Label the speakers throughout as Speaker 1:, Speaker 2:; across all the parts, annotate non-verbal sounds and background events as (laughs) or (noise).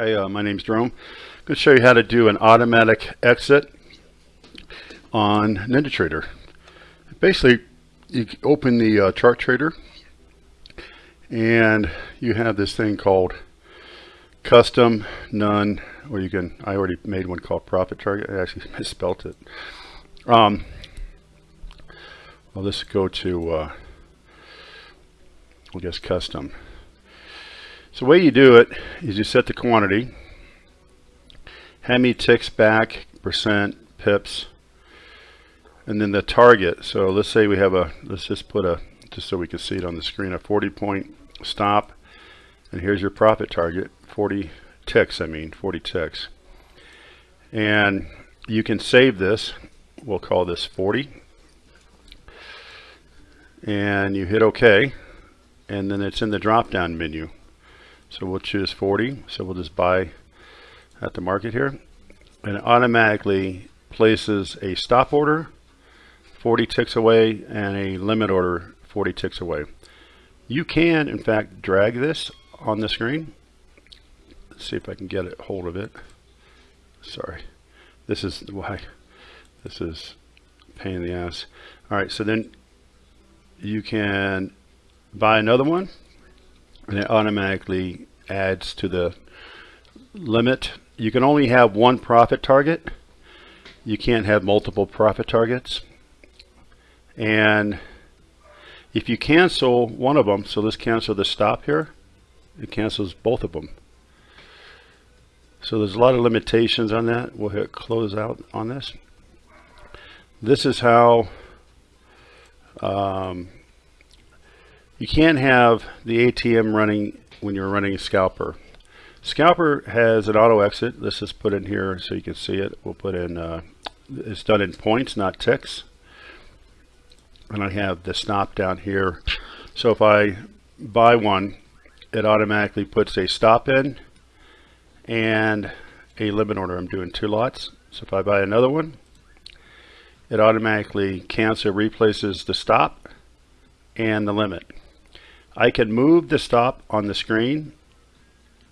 Speaker 1: Hi, uh, my name's Jerome. I'm going to show you how to do an automatic exit on NinjaTrader. Basically, you open the uh, chart trader and you have this thing called custom none or you can I already made one called profit target I actually (laughs) misspelled it um, well let's go to uh, we'll guess custom so the way you do it is you set the quantity, how many ticks back, percent, pips, and then the target. So let's say we have a, let's just put a, just so we can see it on the screen, a 40 point stop. And here's your profit target, 40 ticks, I mean, 40 ticks. And you can save this. We'll call this 40. And you hit OK. And then it's in the drop down menu. So we'll choose 40. So we'll just buy at the market here. And it automatically places a stop order 40 ticks away and a limit order 40 ticks away. You can, in fact, drag this on the screen. Let's see if I can get a hold of it. Sorry. This is (laughs) why this is pain in the ass. All right, so then you can buy another one and it automatically adds to the limit. You can only have one profit target. You can't have multiple profit targets. And if you cancel one of them, so let's cancel the stop here, it cancels both of them. So there's a lot of limitations on that. We'll hit close out on this. This is how um, you can't have the ATM running when you're running a scalper. Scalper has an auto exit. This is put in here so you can see it. We'll put in, uh, it's done in points, not ticks. And I have the stop down here. So if I buy one, it automatically puts a stop in and a limit order. I'm doing two lots. So if I buy another one, it automatically cancel replaces the stop and the limit. I can move the stop on the screen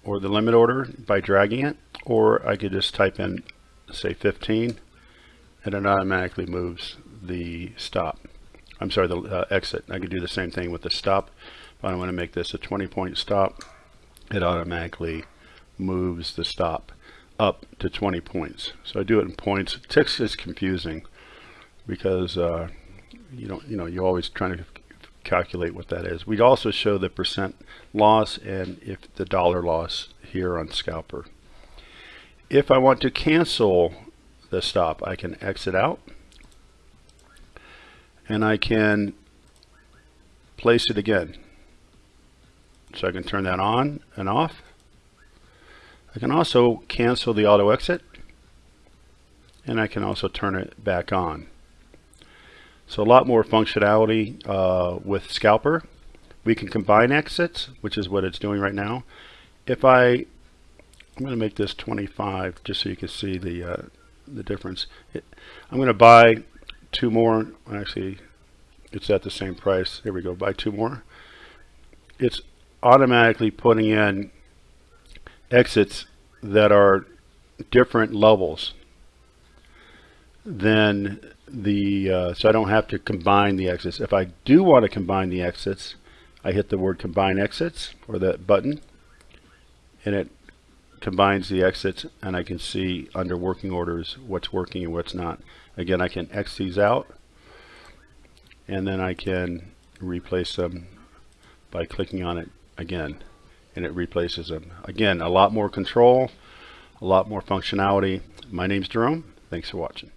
Speaker 1: or the limit order by dragging it, or I could just type in, say 15, and it automatically moves the stop. I'm sorry, the uh, exit. I could do the same thing with the stop. If I want to make this a 20 point stop, it automatically moves the stop up to 20 points. So I do it in points. Ticks is confusing because uh, you don't, you know, you're always trying to calculate what that is. We'd also show the percent loss and if the dollar loss here on scalper. If I want to cancel the stop, I can exit out and I can place it again. So I can turn that on and off. I can also cancel the auto exit and I can also turn it back on. So a lot more functionality uh, with Scalper. We can combine exits, which is what it's doing right now. If I, I'm going to make this 25 just so you can see the uh, the difference. It, I'm going to buy two more. Actually, it's at the same price. Here we go. Buy two more. It's automatically putting in exits that are different levels than the, uh, so I don't have to combine the exits. If I do want to combine the exits, I hit the word combine exits or that button and it combines the exits and I can see under working orders what's working and what's not. Again, I can X these out and then I can replace them by clicking on it again and it replaces them. Again, a lot more control, a lot more functionality. My name's Jerome. Thanks for watching.